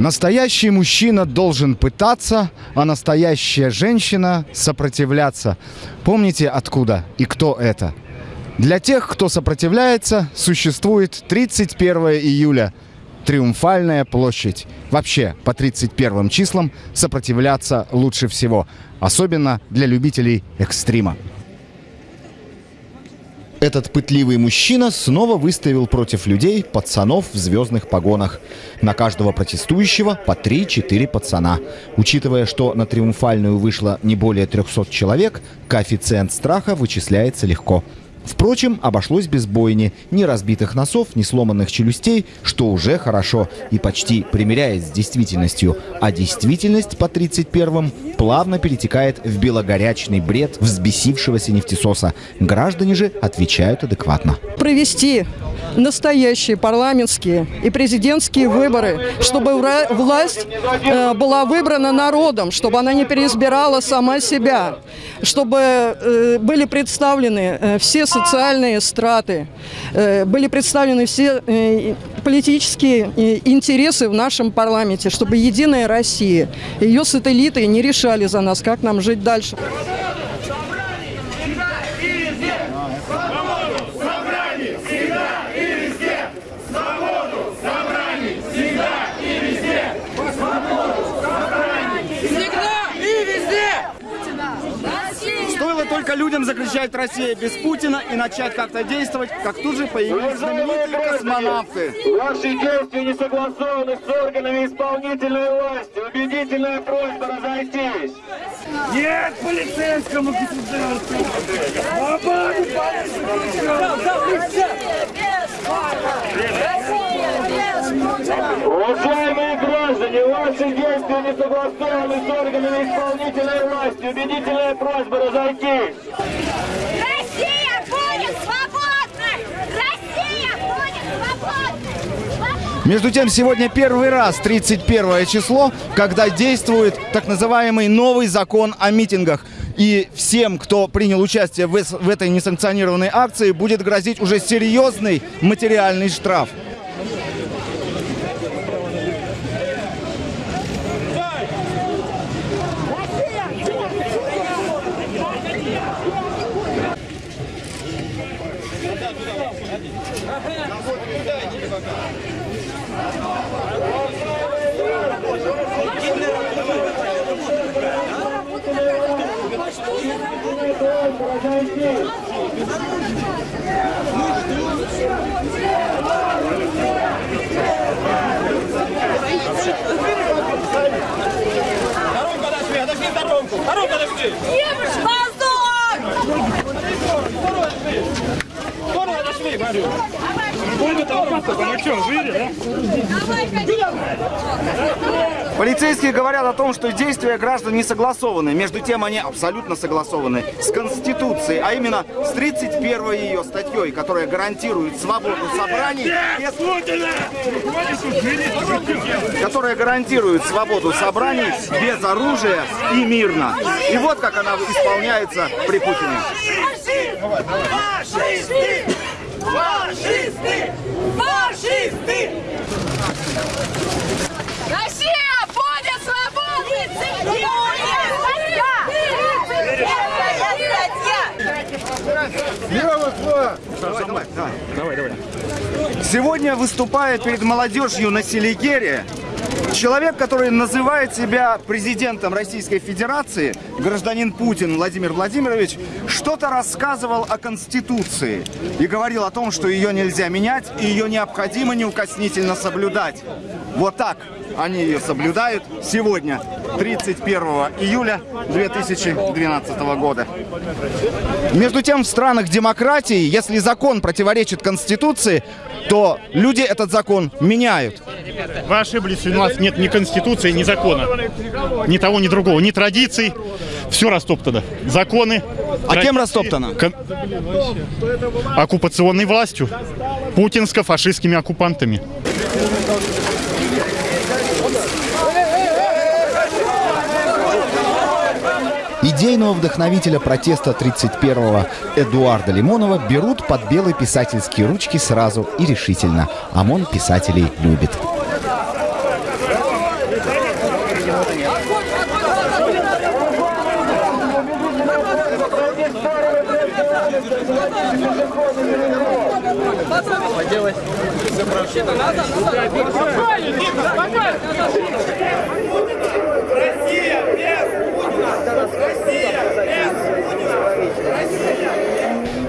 Настоящий мужчина должен пытаться, а настоящая женщина сопротивляться. Помните, откуда и кто это? Для тех, кто сопротивляется, существует 31 июля – Триумфальная площадь. Вообще, по 31 числам сопротивляться лучше всего. Особенно для любителей экстрима. Этот пытливый мужчина снова выставил против людей пацанов в звездных погонах. На каждого протестующего по 3-4 пацана. Учитывая, что на Триумфальную вышло не более 300 человек, коэффициент страха вычисляется легко. Впрочем, обошлось без бойни, ни разбитых носов, ни сломанных челюстей, что уже хорошо и почти примеряет с действительностью. А действительность по 31-м плавно перетекает в белогорячный бред взбесившегося нефтесоса. Граждане же отвечают адекватно. Провести настоящие парламентские и президентские выборы, чтобы власть э, была выбрана народом, чтобы она не переизбирала сама себя, чтобы э, были представлены э, все социальные страты, были представлены все политические интересы в нашем парламенте, чтобы Единая Россия, ее сателлиты не решали за нас, как нам жить дальше. Только людям закричать «Россия без Путина» и начать как-то действовать, как тут же появились знаменитые космонавты. Ваши действия не согласованы с органами исполнительной власти. Убедительная просьба разойтись. Нет полицейскому государству! Свободу Уважаемые граждане, ваши действия не согласованы с органами исполнительной власти. Убедительная просьба разойтись. Россия будет свободна! Россия будет свободна! Между тем, сегодня первый раз, 31 число, когда действует так называемый новый закон о митингах. И всем, кто принял участие в, в этой несанкционированной акции, будет грозить уже серьезный материальный штраф. Дорогу подожди, подожди дорогу! Дорогу подожди! Воздух! Скоро подошли, говорю! Полицейские говорят о том, что действия граждан не согласованы. Между тем, они абсолютно согласованы с Конституцией, а именно с 31 ее статьей, которая гарантирует свободу собраний, которая гарантирует свободу собраний без оружия и мирно. И вот как она исполняется при Путине. Фашисты! Фашисты! Фашисты! Россия будет свободной! Давай, давай, давай, давай. Сегодня выступает перед молодежью на Селигере человек, который называет себя президентом Российской Федерации, гражданин Путин Владимир Владимирович, что-то рассказывал о Конституции и говорил о том, что ее нельзя менять и ее необходимо неукоснительно соблюдать. Вот так они ее соблюдают сегодня, 31 июля 2012 года. Между тем, в странах демократии, если закон противоречит Конституции, то люди этот закон меняют. Вы ошиблись, у нас нет ни Конституции, ни закона. Ни того, ни другого, ни традиций. Все растоптано. Законы. А кем растоптано? Кон... Оккупационной властью. Путинско-фашистскими оккупантами. Идейного вдохновителя протеста 31-го Эдуарда Лимонова берут под белые писательские ручки сразу и решительно. ОМОН писателей любит.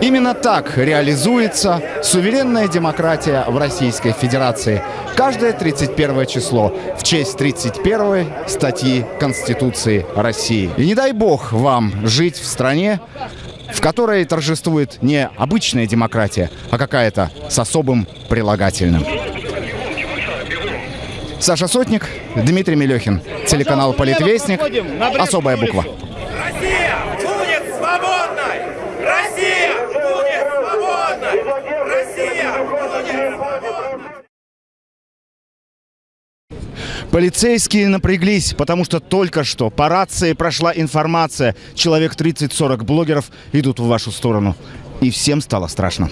Именно так реализуется суверенная демократия в Российской Федерации. Каждое 31 число в честь 31 статьи Конституции России. И не дай бог вам жить в стране, в которой торжествует не обычная демократия, а какая-то с особым прилагательным. Саша Сотник, Дмитрий Мелехин, телеканал «Политвестник», особая буква. Россия будет свободной! Россия будет свободной! Россия будет свободной! Полицейские напряглись, потому что только что по рации прошла информация. Человек 30-40 блогеров идут в вашу сторону. И всем стало страшно.